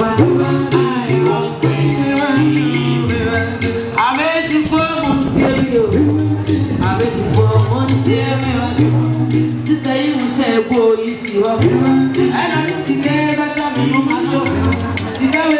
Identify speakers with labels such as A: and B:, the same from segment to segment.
A: Bye.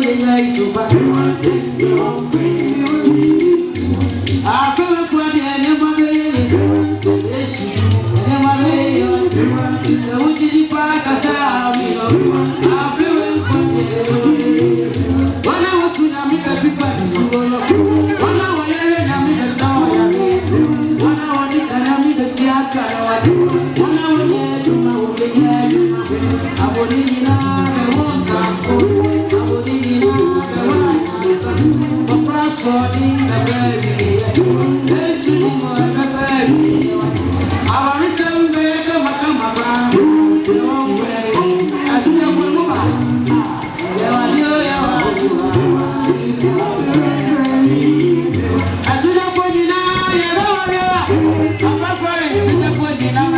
A: I'm Abonini na know.